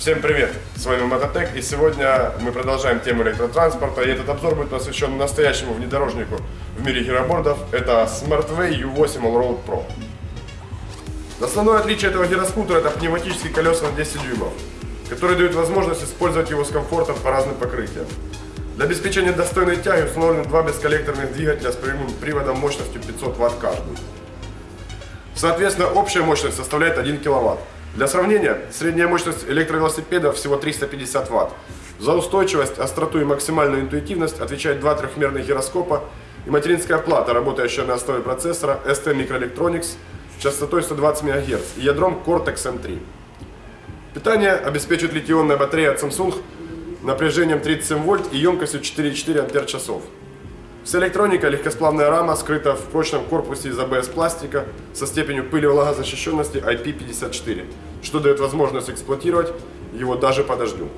Всем привет! С вами Мототек и сегодня мы продолжаем тему электротранспорта и этот обзор будет посвящен настоящему внедорожнику в мире гиробордов. Это Smartway U8 Allroad Pro. Основное отличие этого гироскутера это пневматические колеса на 10 дюймов, которые дают возможность использовать его с комфортом по разным покрытиям. Для обеспечения достойной тяги установлены два бесколлекторных двигателя с прямым приводом мощностью 500 Вт каждый. Соответственно, общая мощность составляет 1 кВт. Для сравнения, средняя мощность электровелосипеда всего 350 Вт. За устойчивость, остроту и максимальную интуитивность отвечает два трехмерных гироскопа и материнская плата, работающая на основе процессора ST Microelectronics частотой 120 МГц и ядром Cortex M3. Питание обеспечит литионная батарея от Samsung напряжением 37 вольт и емкостью 4,4 ампер-часов. Вся электроника, легкосплавная рама скрыта в прочном корпусе из АБС пластика со степенью пыли влагозащищенности IP54, что дает возможность эксплуатировать его даже по дождю.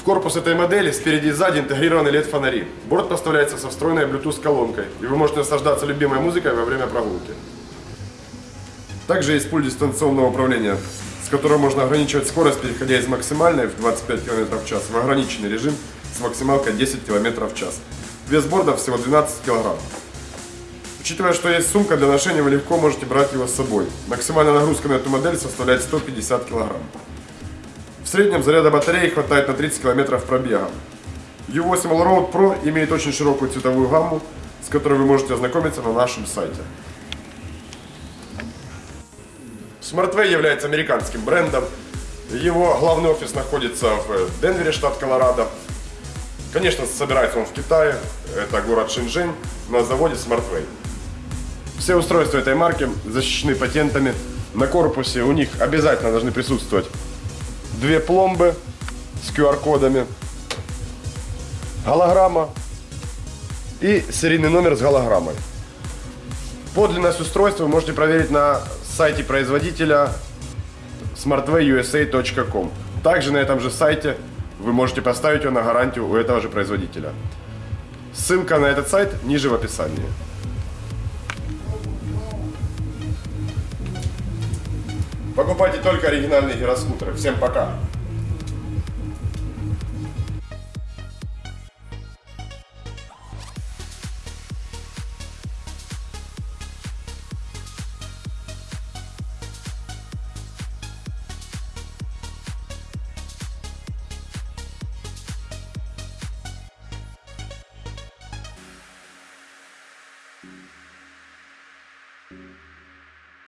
В корпус этой модели спереди и сзади интегрированы LED-фонари. Борт поставляется со встроенной Bluetooth колонкой, и вы можете наслаждаться любимой музыкой во время прогулки. Также есть пульт дистанционного управления, с которым можно ограничивать скорость, переходя из максимальной в 25 км в час в ограниченный режим с максималкой 10 км в час. Вес борда всего 12 кг. Учитывая, что есть сумка для ношения, вы легко можете брать его с собой. Максимальная нагрузка на эту модель составляет 150 кг. В среднем заряда батареи хватает на 30 км пробега. U8 Allroad Pro имеет очень широкую цветовую гамму, с которой вы можете ознакомиться на нашем сайте. SmartWay является американским брендом. Его главный офис находится в Денвере, штат Колорадо. Конечно, собирается он в Китае, это город Шэньчжэнь, на заводе SmartWay. Все устройства этой марки защищены патентами. На корпусе у них обязательно должны присутствовать две пломбы с QR-кодами, голограмма и серийный номер с голограммой. Подлинность устройства вы можете проверить на сайте производителя smartwayusa.com. Также на этом же сайте вы можете поставить его на гарантию у этого же производителя. Ссылка на этот сайт ниже в описании. Покупайте только оригинальные гироскутеры. Всем пока!